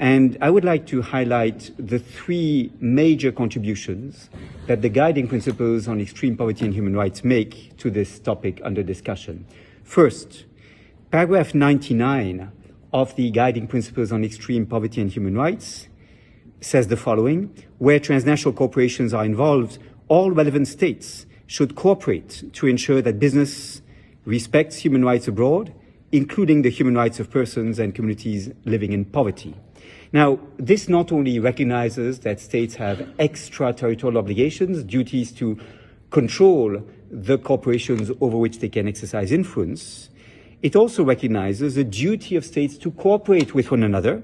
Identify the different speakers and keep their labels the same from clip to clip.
Speaker 1: And I would like to highlight the three major contributions that the guiding principles on extreme poverty and human rights make to this topic under discussion. First, paragraph 99 of the guiding principles on extreme poverty and human rights says the following, where transnational corporations are involved, all relevant states should cooperate to ensure that business respects human rights abroad, including the human rights of persons and communities living in poverty. Now, this not only recognizes that states have extraterritorial obligations, duties to control the corporations over which they can exercise influence, it also recognizes the duty of states to cooperate with one another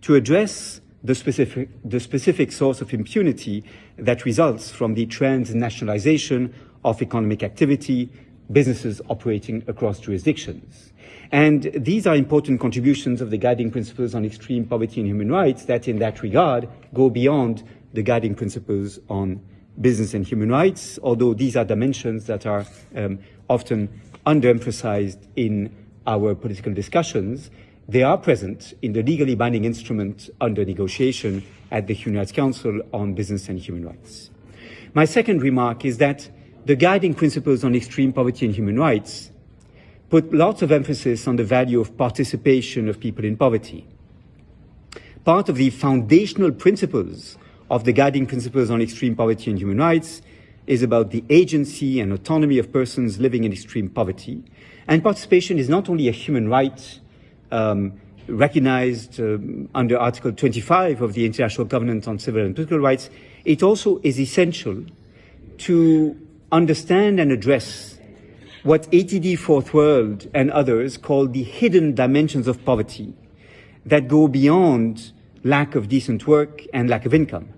Speaker 1: to address the specific, the specific source of impunity that results from the transnationalization of economic activity, businesses operating across jurisdictions. And these are important contributions of the guiding principles on extreme poverty and human rights that, in that regard, go beyond the guiding principles on business and human rights, although these are dimensions that are um, often underemphasized in our political discussions. They are present in the legally binding instrument under negotiation at the Human Rights Council on Business and Human Rights. My second remark is that the guiding principles on extreme poverty and human rights put lots of emphasis on the value of participation of people in poverty. Part of the foundational principles of the guiding principles on extreme poverty and human rights is about the agency and autonomy of persons living in extreme poverty. And participation is not only a human right um, recognized um, under Article 25 of the International Covenant on Civil and Political Rights, it also is essential to understand and address what ATD Fourth World and others call the hidden dimensions of poverty that go beyond lack of decent work and lack of income,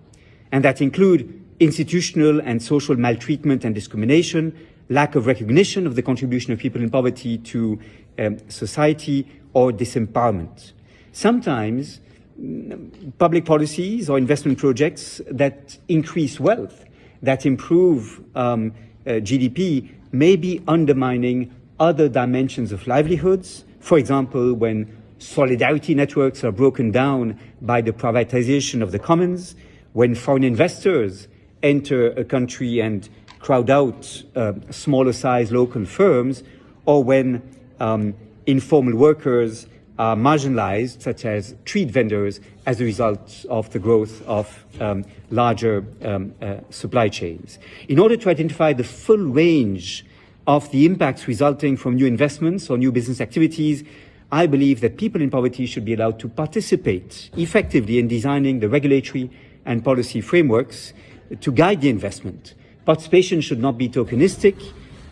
Speaker 1: and that include institutional and social maltreatment and discrimination, lack of recognition of the contribution of people in poverty to um, society, or disempowerment. Sometimes mm, public policies or investment projects that increase wealth, that improve um, uh, GDP, may be undermining other dimensions of livelihoods. For example, when solidarity networks are broken down by the privatization of the commons, when foreign investors enter a country and crowd out uh, smaller size local firms, or when um, informal workers are marginalized, such as street vendors, as a result of the growth of um, larger um, uh, supply chains. In order to identify the full range of the impacts resulting from new investments or new business activities, I believe that people in poverty should be allowed to participate effectively in designing the regulatory and policy frameworks to guide the investment. Participation should not be tokenistic.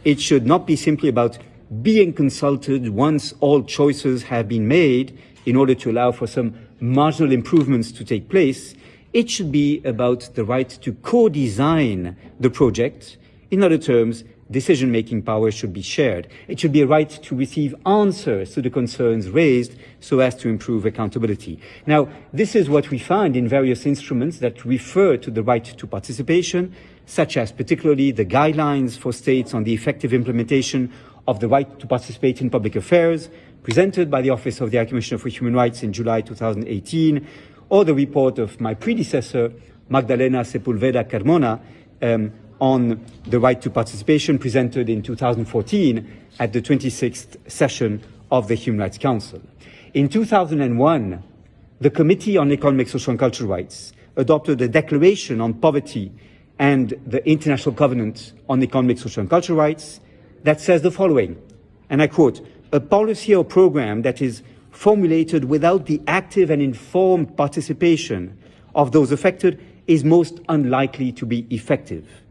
Speaker 1: It should not be simply about being consulted once all choices have been made in order to allow for some marginal improvements to take place. It should be about the right to co-design the project. In other terms, decision-making power should be shared. It should be a right to receive answers to the concerns raised so as to improve accountability. Now, this is what we find in various instruments that refer to the right to participation, such as particularly the guidelines for states on the effective implementation of the right to participate in public affairs, presented by the Office of the High Commissioner for Human Rights in July 2018, or the report of my predecessor, Magdalena Sepulveda Carmona, um, on the right to participation presented in 2014 at the 26th session of the Human Rights Council. In 2001, the Committee on Economic, Social and Cultural Rights adopted a declaration on poverty and the International Covenant on Economic, Social and Cultural Rights that says the following, and I quote, a policy or program that is formulated without the active and informed participation of those affected is most unlikely to be effective.